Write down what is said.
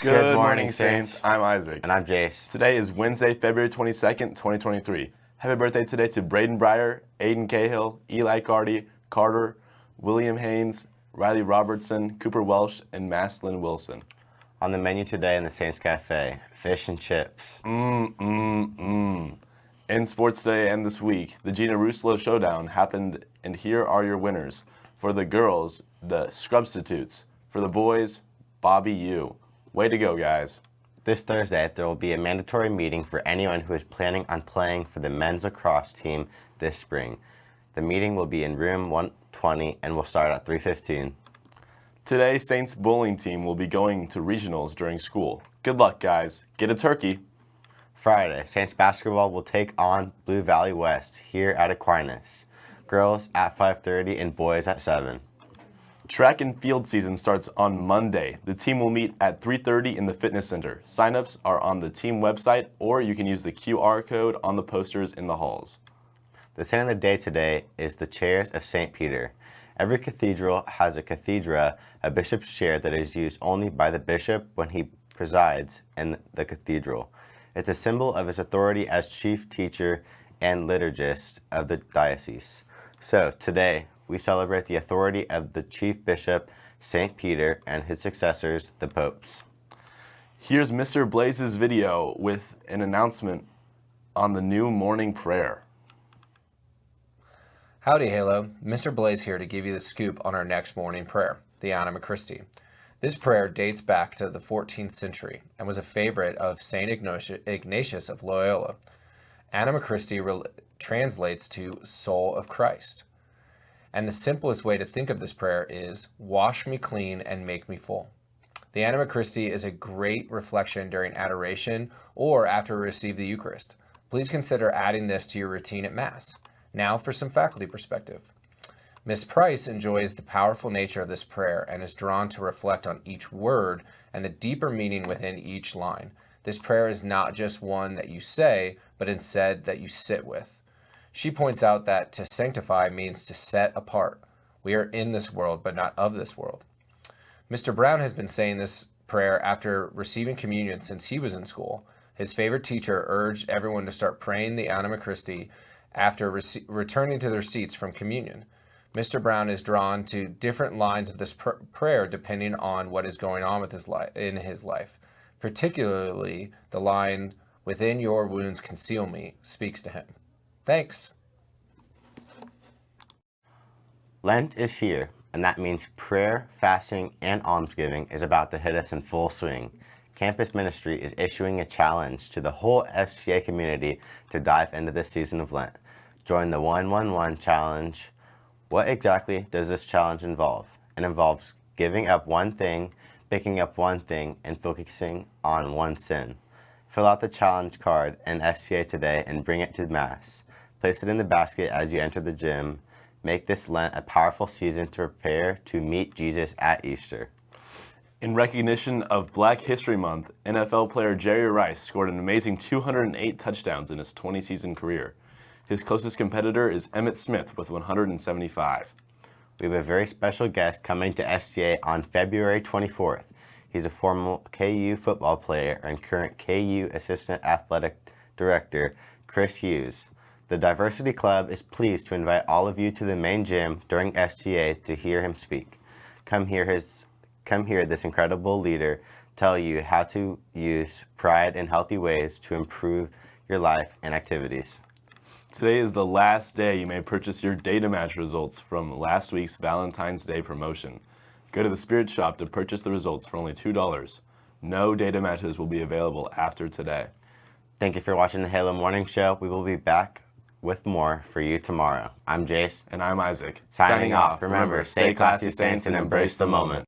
Good, morning, Saints. I'm Isaac. And I'm Jace. Today is Wednesday, February 22nd, 2023. Happy birthday today to Braden Breyer, Aiden Cahill, Eli Carty, Carter, William Haynes, Riley Robertson, Cooper Welsh, and Maslin Wilson. On the menu today in the Saints Cafe, fish and chips. Mmm, mmm, mmm. In sports today and this week, the Gina Rusolo Showdown happened, and here are your winners. For the girls, the Scrubstitutes. For the boys, Bobby U. Way to go, guys. This Thursday, there will be a mandatory meeting for anyone who is planning on playing for the men's lacrosse team this spring. The meeting will be in room 120 and will start at 3.15. Today, Saints bowling team will be going to regionals during school. Good luck, guys. Get a turkey. Friday, Saints basketball will take on Blue Valley West here at Aquinas. Girls at 5.30 and boys at 7. Track and field season starts on Monday. The team will meet at 3.30 in the fitness center. Signups are on the team website or you can use the QR code on the posters in the halls. The saint of the day today is the chairs of St. Peter. Every cathedral has a cathedra, a bishop's chair that is used only by the bishop when he presides in the cathedral. It's a symbol of his authority as chief teacher and liturgist of the diocese. So today, we celebrate the authority of the Chief Bishop, St. Peter, and his successors, the popes. Here's Mr. Blaze's video with an announcement on the new morning prayer. Howdy, Halo. Mr. Blaze here to give you the scoop on our next morning prayer, the Anima Christi. This prayer dates back to the 14th century and was a favorite of St. Ignatius of Loyola. Anima Christi translates to soul of Christ. And the simplest way to think of this prayer is, wash me clean and make me full. The Anima Christi is a great reflection during adoration or after we receive the Eucharist. Please consider adding this to your routine at Mass. Now for some faculty perspective. Miss Price enjoys the powerful nature of this prayer and is drawn to reflect on each word and the deeper meaning within each line. This prayer is not just one that you say, but instead that you sit with. She points out that to sanctify means to set apart. We are in this world, but not of this world. Mr. Brown has been saying this prayer after receiving communion since he was in school. His favorite teacher urged everyone to start praying the Anima Christi after returning to their seats from communion. Mr. Brown is drawn to different lines of this pr prayer depending on what is going on with his in his life. Particularly, the line, within your wounds conceal me, speaks to him. Thanks. Lent is here, and that means prayer, fasting, and almsgiving is about to hit us in full swing. Campus Ministry is issuing a challenge to the whole STA community to dive into this season of Lent. Join the 111 challenge. What exactly does this challenge involve? It involves giving up one thing, picking up one thing, and focusing on one sin. Fill out the challenge card in STA today and bring it to Mass. Place it in the basket as you enter the gym. Make this Lent a powerful season to prepare to meet Jesus at Easter. In recognition of Black History Month, NFL player Jerry Rice scored an amazing 208 touchdowns in his 20-season career. His closest competitor is Emmitt Smith with 175. We have a very special guest coming to STA on February 24th. He's a former KU football player and current KU Assistant Athletic Director, Chris Hughes. The Diversity Club is pleased to invite all of you to the main gym during STA to hear him speak. Come hear, his, come hear this incredible leader tell you how to use pride in healthy ways to improve your life and activities. Today is the last day you may purchase your data match results from last week's Valentine's Day promotion. Go to the Spirit Shop to purchase the results for only $2. No data matches will be available after today. Thank you for watching the Halo Morning Show. We will be back with more for you tomorrow. I'm Jace. And I'm Isaac. Signing, Signing off. Remember, stay classy, Saints, and embrace the moment.